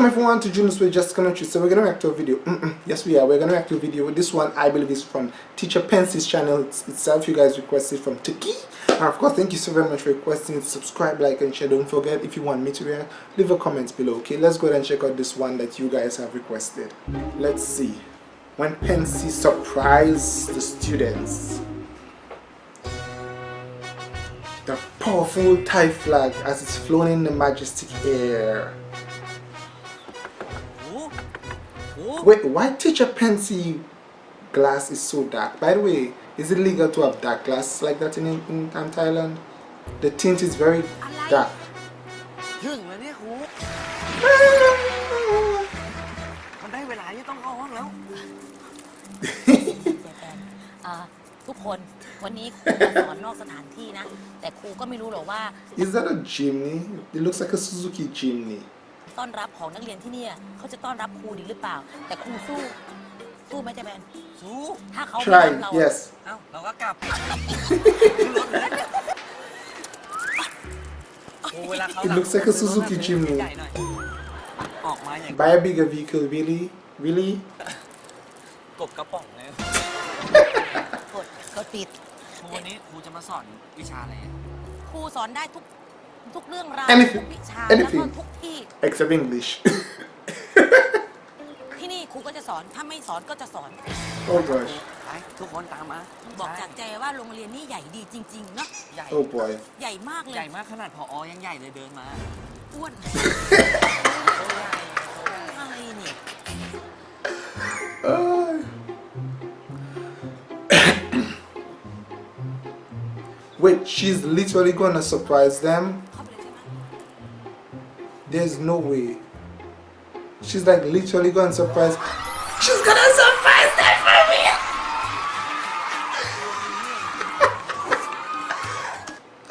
Welcome everyone to Juno's Way Just Commentary. So we're gonna react to a video. Mm -mm. Yes, we are. We're gonna react to a video. This one I believe is from Teacher Pence's channel it's, itself. You guys requested from Tiki. And of course, thank you so very much for requesting. Subscribe, like, and share. Don't forget if you want me to react, leave a comment below. Okay, let's go ahead and check out this one that you guys have requested. Let's see. When Pensy surprised the students. The powerful Thai flag as it's flown in the majestic air. Wait, why teacher Pensy glass is so dark? By the way, is it legal to have dark glass like that in, in, in Thailand? The tint is very dark. is that a chimney? It looks like a Suzuki chimney. ต้อนรับของนักเรียนที่เนี่ยเขาจะต้อนรับครูดีหรือเปล่า แต่ครูสู้ สู้ไหมเจ๊แบนสู้ ถ้าเขาไม่ Try, รับเรา yes. เอ้าเราก็กลับครูเวลาเขา It looks like a Suzuki chimney. ใหญ่หน่อยออกมาอย่าง Buy a bigger vehicle, really? Really? กบกระป๋องเลยกดกดปิด ครูวันนี้ครูจะมาสอนวิชาอะไรอะครูสอนได้ทุก ทุกเรื่องราว Anything ทุกวิชาแล้วก็ anything ทุกที่ Except English. ที่นี่ครูก็จะสอนถ้าไม่สอนก็จะสอน oh gosh. ไปทุกคนตามมาบอกจากใจว่าโรงเรียนนี่ใหญ่ดีจริงๆเนาะใหญ่ Oh boy. ใหญ่มากเลใหญ่ยมากขนาดพอยังใหญ่เลยเดินมาอ้วนโอ้ใหญ่อะไรเนี่ย Uh, Wait, she's literally gonna surprise them? There's no way. She's like literally going surprise. She's gonna surprise them for me!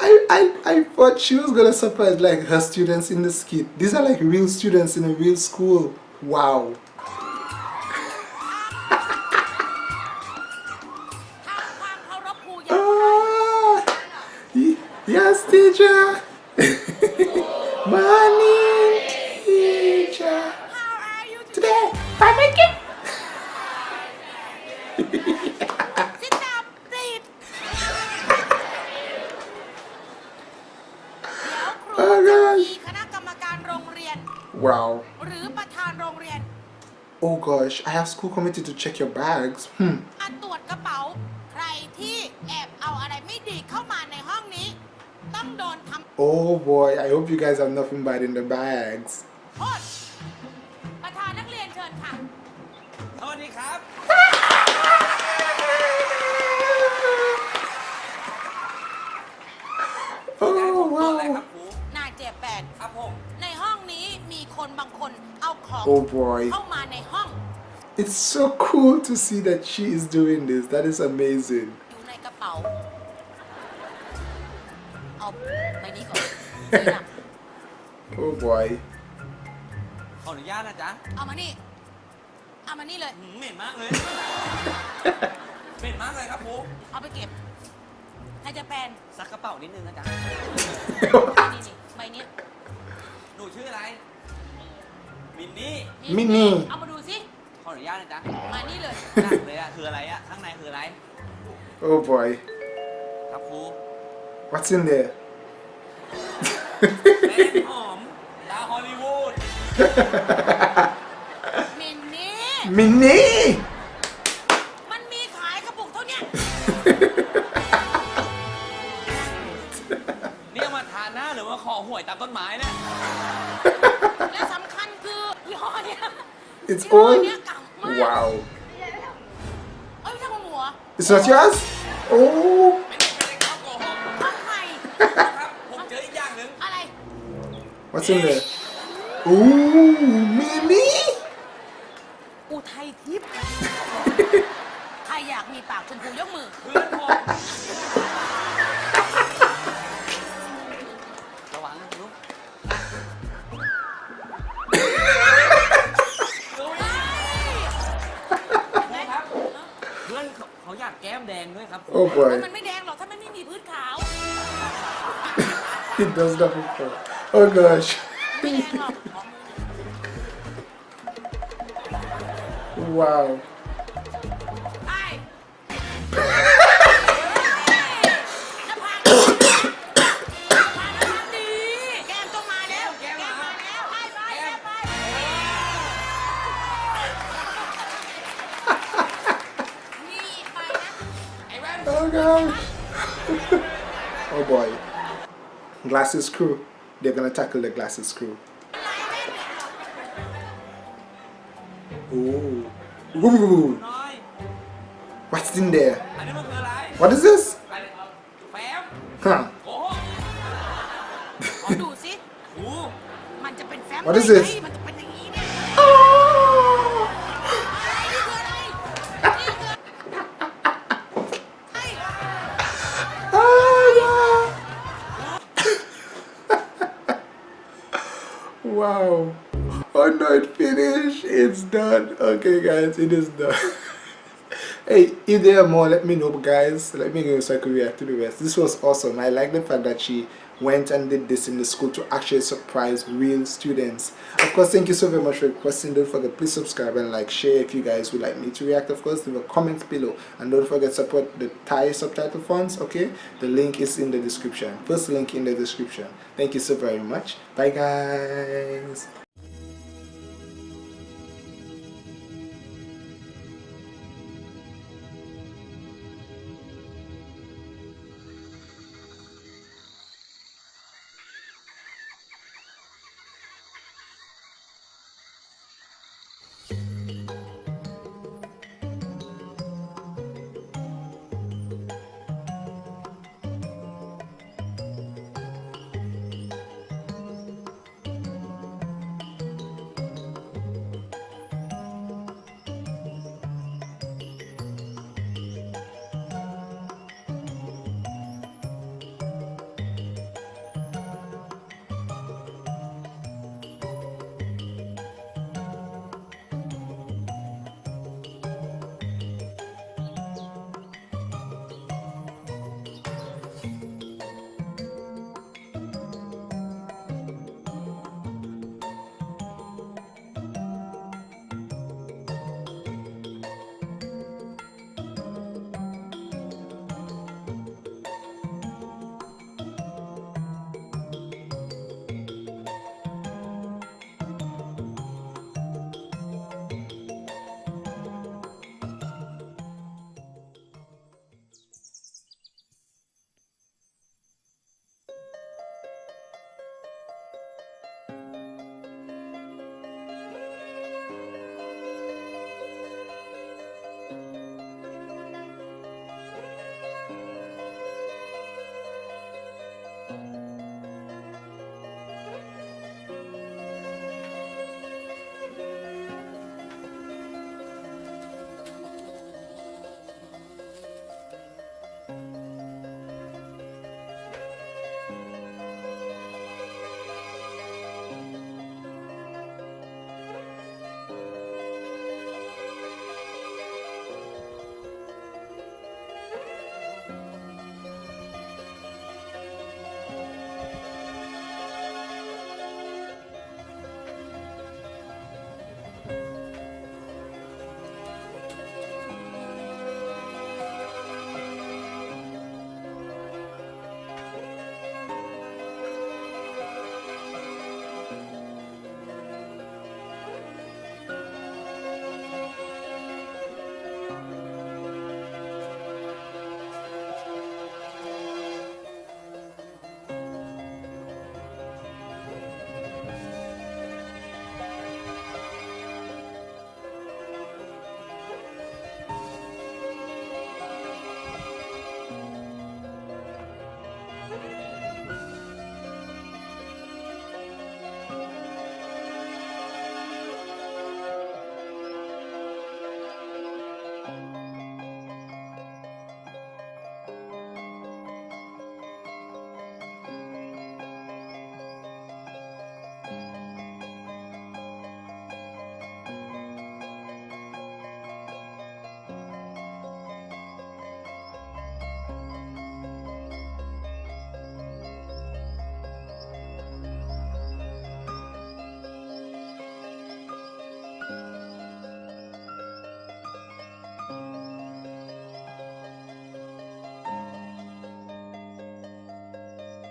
I, I, I thought she was gonna surprise like her students in the skit. These are like real students in a real school. Wow. ah, yes, teacher. Wow. หรือประธานโรงเรียน Oh gosh, I have school committee to check your bags. Hmm. มาตรวจกระเป๋า ใครที่แอบเอาอะไรไม่ดีเข้ามาในห้องนี้ ต้องโดนทำ Oh boy, I hope you guys have nothing bad in the bags. โทษประธานนักเรียนเชิญค่ะสวัสดีครับ Oh บอกเลยค wow. รับครูนายเจ็บแปดครับผมในห้องนี้มี คนบางคนเอาของ Oh boy. เข้ามาในห้อง It's so cool to see that she is doing this. That is amazing. อยู่ในกระเป๋า เอาใบนี้ก่อนสีด Oh boy. ขออนุญาตนะจ๊ะ ำเอามานี่ เอามานี่เลย หืมเหม็นมากเลย เหม็นมากเลยครับครู เอาไปเก็บ ให้เจะแปน ซักกระเป๋านิดนึงนะจ๊ะ นี่นี่ใบเนี้ย หนูชื่ออะไร มินนี่มินี่ เอามาดูสิขออนุญาตนะจ๊ะมานี่เลยหนักเลยอะคืออะไรอะข้างในคืออะไร Oh boy. ครับครู What's in there? แป้งหอมดาวฮอลลีวูดมินนี่ Minnie! มันมีขายกระปุกเท่าเนี้ยนี่เอามาทาหน้าหรือว่าขอหวยตามต้นไม้เนี่ย It's ยี่ห้อ old? เนี้ยเก่ามาก Wow. เอ้ยไม่ใช่ของหนูเหรอ It's not yours? Oh. ไม่ได้ไม่ได้ครับโกหก ของใคร ครับ ผมเจออีกอย่างหนึ่ง อะไร What's in there? Ooh, Minnie! อุทัยทิพย์ ใครอยากมีปากชมพูยกมือ เพื่อนผม Oh boy. it does not look. Oh gosh. wow. boy. Glasses crew. They're gonna tackle the glasses crew. Ooh. Ooh. What's in there? What is this? Huh. what is this? Finished it's done. Okay guys it is done. Hey if there are more let me know guys. Let me know so i can react to the rest. This was awesome. I like the fact that she went and did this in the school to actually surprise real students. Of course thank you so very much for requesting. Don't forget please subscribe and like share if you guys would like me to react. Of course leave a comment below. And don't forget support the thai subtitle fonts okay? The link is in the description. First link in the description. Thank you so very much. Bye guys